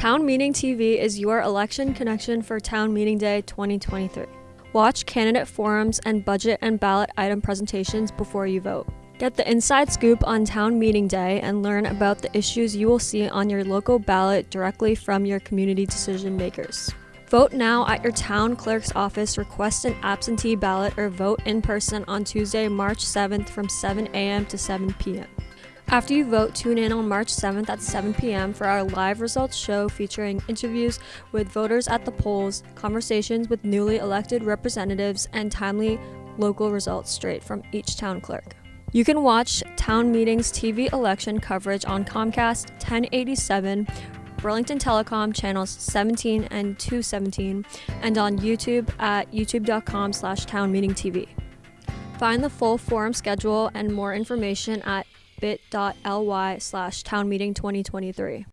Town Meeting TV is your election connection for Town Meeting Day 2023. Watch candidate forums and budget and ballot item presentations before you vote. Get the inside scoop on Town Meeting Day and learn about the issues you will see on your local ballot directly from your community decision makers. Vote now at your town clerk's office, request an absentee ballot, or vote in person on Tuesday, March 7th from 7 a.m. to 7 p.m. After you vote, tune in on March 7th at 7 p.m. for our live results show featuring interviews with voters at the polls, conversations with newly elected representatives, and timely local results straight from each town clerk. You can watch Town Meetings TV election coverage on Comcast 1087, Burlington Telecom channels 17 and 217, and on YouTube at youtube.com slash townmeetingtv. Find the full forum schedule and more information at bit.ly slash townmeeting2023.